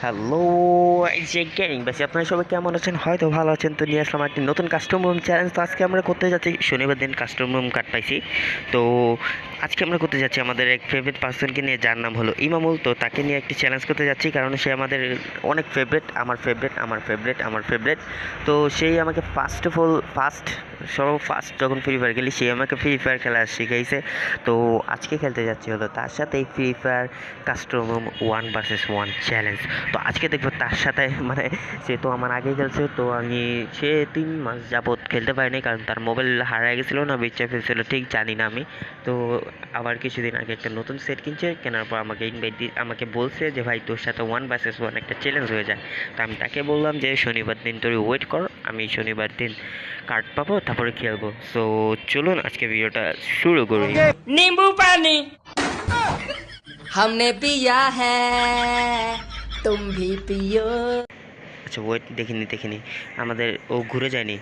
Hello যে gaming বাসি আপনারা সবাই কেমন আছেন? হয়তো ভালো আছেন। তো নিয়ে আসলাম একটি নতুন কাস্টম রুম চ্যালেঞ্জ তো আজকে আমরা করতে যাচ্ছি, শনিবার দিন কাস্টম রুম কার্ড পাইছি। তো আজকে আমরা করতে যাচ্ছি আমাদের এক ফেভারিট পার্সনকে নিয়ে, যার নাম হলো ইমামুল। তো তাকে নিয়ে একটি চ্যালেঞ্জ করতে যাচ্ছি, কারণ সে আমাদের অনেক ফেভারিট আমার ফেভারিট আমার ফেভারিট আমার ফেভারিট তো সেই আমাকে ফার্স্ট অফ অল ফার্স্ট সব ফার্স্ট যখন ফ্রি ফায়ার খেলি, সে আমাকে ফ্রি ফায়ার খেলা শিখাইছে। তো আজকে খেলতে যাচ্ছি হলো তার সাথে এই free fire custom room one versus one challenge তো আজকে দেখবো তার সাথে মানে সে তো আমার আগে খেলছে তো আমি সে তিন মাস যাবত খেলতে পারিনি কারণ তার মোবাইল হারায় গেছিলো না বেচে ফেলছিল ঠিক জানি না আমি তো আবার কিছুদিন আগে একটা নতুন সেট কিনছে কেনার পর আমাকে ইনভাইট আমাকে বলছে যে ভাই তোর সাথে ওয়ান ভার্সেস ওয়ান একটা চ্যালেঞ্জ হয়ে যায় তো আমি তাকে বললাম যে শনিবার দিন তোর ওয়েট কর আমি শনিবার দিন কার্ড পাবো তারপরে খেলবো সো চলুন আজকে ভিডিওটা শুরু করি नींबू पानी हमने पिया है তুম ভি পিও আচ্ছা ওয়েট দেখিনি দেখিনি। আমাদের ও ঘুরে যায়নি।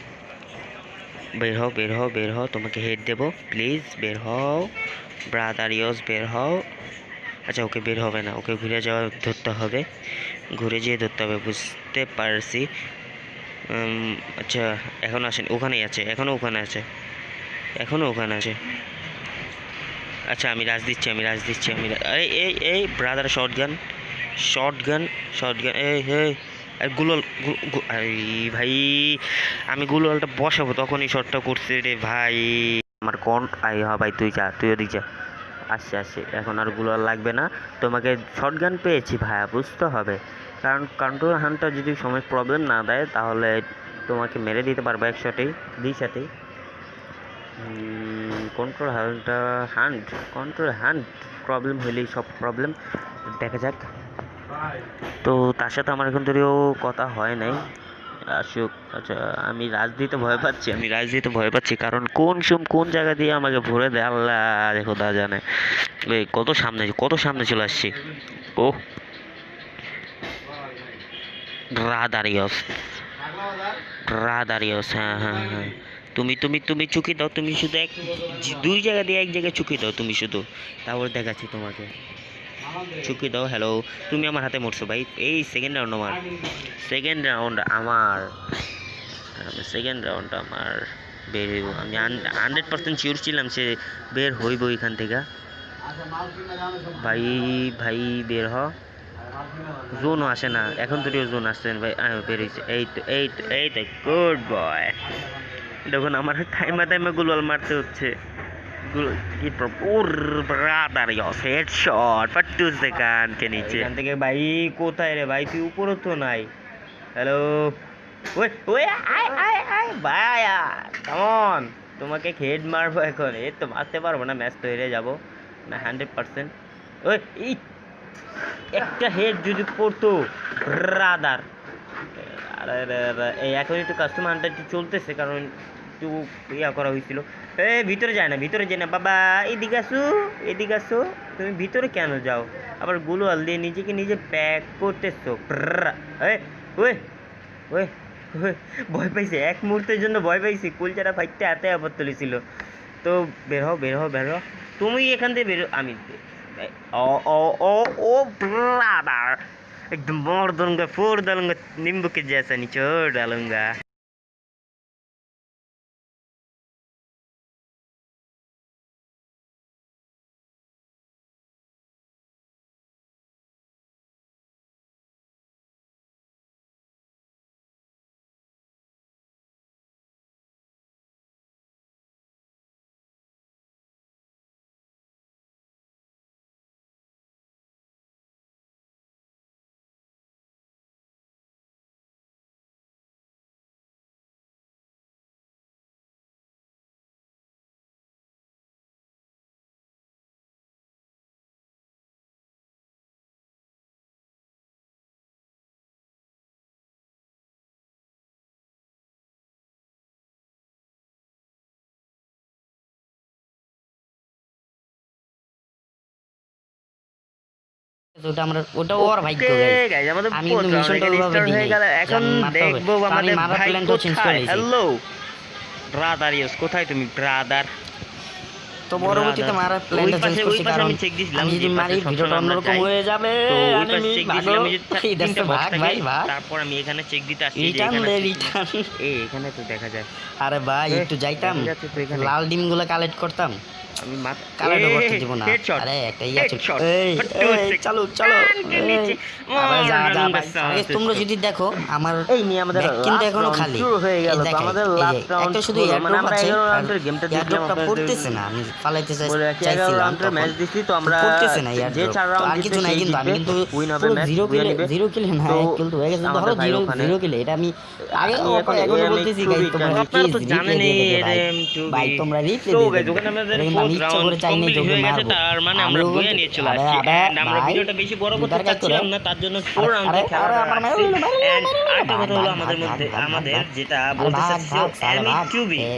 বের হও বের হও বের হও, তোমাকে হেড দেব। প্লিজ বের হও। ব্রাদার ইয়স বের হও। আচ্ছা ওকে বের হবে না। ওকে ঘুরে যাওয়া ধরতে হবে। ঘুরে যেয়ে ধরতে হবে, বুঝতে পারছি। আচ্ছা এখনও আসেন। ওখানেই আছে। এখনও ওখানে আছে। এখনও ওখানে আছে। আচ্ছা আমি রাজ দিচ্ছি, আমি রাজ দিচ্ছি, আমি এই এই এই brother short gun short gun এই এই, আর গুলল এই ভাই, আমি গুললটা বসাবো তখনই শর্টটা করছে রে ভাই। আমার কোন, আই, হ, ভাই, তুই যা, তুই ওদিক যা। আসছে আসছে, এখন আর গুলাল লাগবে না। তোমাকে শর্ট গান পেয়েছি ভাইয়া, বুঝতে হবে। কারণ কন্ট্রোল হানটা যদি সময় প্রবলেম না দেয়, তাহলে তোমাকে মেরে দিতে পারব একশোতেই দুই সাথেই কন্ট্রোল হান্টটা হান্ট কন্ট্রোল হান্ট প্রবলেম হইলেই সব প্রবলেম দেখা যাক। তো তার সাথে আমার এখন যদিও কথা হয় নাই। আসুক আচ্ছা আমি রাজনীতিতে ভয় পাচ্ছি, আমি রাজনীতিতে ভয় পাচ্ছি, কারণ কোন সুম, কোন জায়গা দিয়ে আমাকে ভরে দেয়? আল্লাহ, দেখো, দা জানে। কত সামনে কত সামনে চলে আসছি। ও। রাদারিয়স। রাদারিয়স হ্যাঁ হ্যাঁ হ্যাঁ। তুমি তুমি তুমি চুকি দাও, তুমি শুধু এক, দুই জায়গা দিয়ে এক জায়গায় চুকি দাও, তুমি শুধু। তারপর দেখাচ্ছি তোমাকে। চুকি দাও হ্যালো তুমি আমার হাতে মরছো ভাই। এই সেকেন্ড রাউন্ড আমার। সেকেন্ড রাউন্ড আমার। সেকেন্ড রাউন্ড আমার। বের হইব। আমি হান্ড্রেড পার্সেন্ট শিওর ছিলাম সে বের হইব এখান থেকে। ভাই ভাই বের হ। জোনও আসে না। এখন তো জোন আসছে না ভাই। আহ, বেরিয়েছে এই তো এই তো এই তো গুড বয় দেখুন আমার টাইমা টাইমে গুলাল মারতে হচ্ছে। গুল- কি প্র- ওর brother yes headshot but two second কে নিচে এখান থেকে ভাই, কোথায় রে ভাই? তুই উপরে তো নাই। হ্যালো ওই ওই, আয় আয় আয়, ভাই কেমন তোমাকে হেড মারবো এখন। এই তো মারতে পারব না, ম্যাচ তো হেরে যাব। না হান্ড্রেড পার্সেন্ট ওই একটা হেড যদি পড়তো রাদার আরে এখন একটু কাস্টমার হান্টার একটু চলতেছে, কারণ একটু ইয়া করা হয়েছিল। এ, ভিতরে যায় না, ভিতরে যায় না। বাবা, এদিকে আসো এদিকে আসো। তুমি ভিতরে কেন যাও? আবার গুলোয়াল দিয়ে নিজেকে নিজে প্যাক করতেছো। ওয়ে ওয়ে ভয় পাইছে। এক মুহূর্তের জন্য ভয় পাইছি। কুলচারা ফাইটতে হাতে আবার তুলেছিল তো বের হো বের হো বের হো তুমি এখান থেকে বেরো আমি ও ও ও ও একদম বড় দলঙ্গা, ফোর দলঙ্গা, নিম্বুকে জেসা চোর দলঙ্গা। ওটা আমরা ওটা ওর ভাগ্য guys। guys, আমাদের আমি কিন্তু মিশনটা এখানে ওইভাবে দিই নাই। গেল। যে এখন আমি মারতে হবে। দেখব আমাদের ভাই plan টা change করে কোথায় হ্যালো ব্রাদার ইউস কোথায় তুমি ব্রাদার তো তো পরবর্তীতে দাদা, প্ল্যানটা চেঞ্জ করছি কারণ আমি check দিয়েছিলাম যদি মারি ভিডিওটা অন্যরকম হয়ে যাবে আমি চেক ভাগো। যে এই দেখছ, তিনটে box ভাগ ভাই ভাগ। তারপর আমি এখানে চেক দিতে আসছি রিটার্ন এখানে দে রিটার্ন এই এখানে তো দেখা যায়। আরে ভাই একটু যাইতাম। লাল ডিমগুলো কালেক্ট করতাম। আমি মাথা কালেক্ট এই, করতে দিব না। আরে একটা ইয়া ছিল এই। চলো চলো। তোমরা যদি দেখো আমার এই নিয়ে আমাদের কিন্তু এখনও খালি। শুরু হয়ে গেল তো আমাদের round একটা শুধু হলো, মানে আমরা আছে, 11 রাউন্ডের গেমটা airdropটা আপনাদের পড়তেছে না আমি ফালাইতে চাই বলে 11 চাইছিলাম রাউন্ডের ম্যাচ দিছি তো আমরা পড়তেছে না ইয়ার যে। চার রাউন্ড কিছু নাই কিন্তু আমি কিন্তু উইন হবে ম্যাচ জিরো কিলে জিরো কিলে না তো এক কিল তো হয়ে গেছে ধরো জিরো জিরো কিলে এটা আমি আগে এখন এখন বলতেছি গাইস তোমরা তো জানেনই ভাই তোমরা রিপ্লে guys, দেবে ওখানে আমাদের ইচ্ছা করে চাই তোকে মারবো তার মানে আমরা বয়ে নিয়ে চলে আসছি। আরে, আমরা ভিডিওটা বেশি বড় করতে চাচ্ছিলাম না, তার জন্য মারো, আরেকটা কথা হলো আমাদের মধ্যে আমাদের যেটা বলতে চাচ্ছি ভাগ, সালে ভাগ। M2B এ,